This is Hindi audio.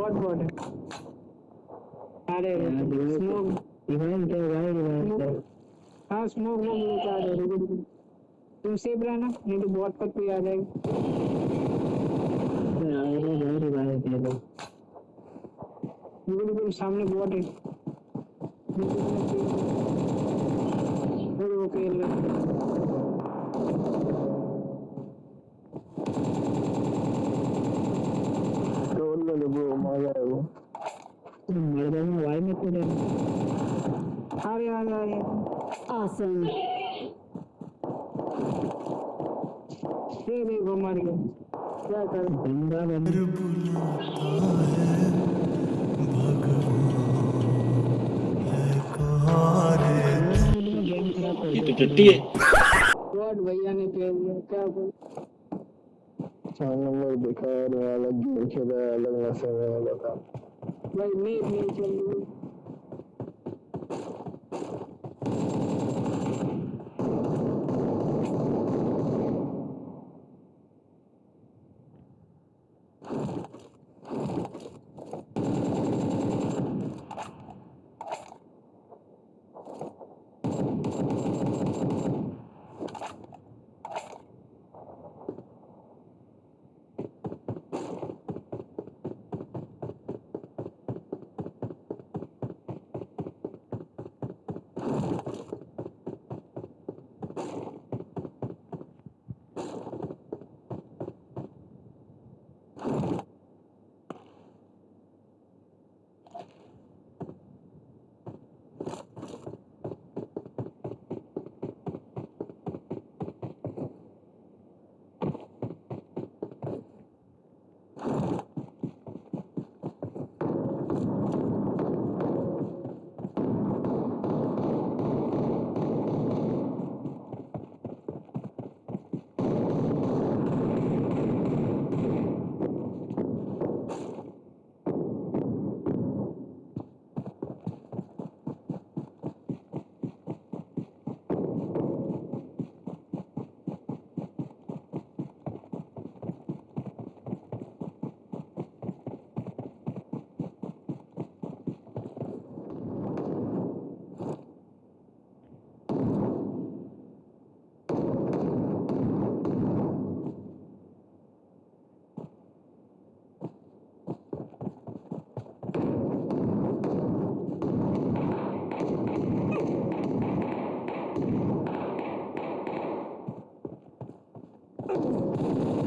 बहुत बॉल है अरे स्मोक इवेंट है भाई इवेंट है हाँ स्मोक लोग लेके आ रहे तुम सेफ़ रहना नहीं तो बहुत कुछ भी आ जाएगा। सामने बहुत है। ओके खेल रहे ले ब्रो मज़ा है वो मर मैं भाई में कूदे आ रहे आ रहे आ रहे Awesome. ये मर गए क्या कर बंदा बंदा खराब कर ये तो टट्टी है भैया ने फेल दिया क्या बोल चार नंबर दिखा और अलग गेम खेला अलग नशे में लगा भाई नहीं नहीं रही 何?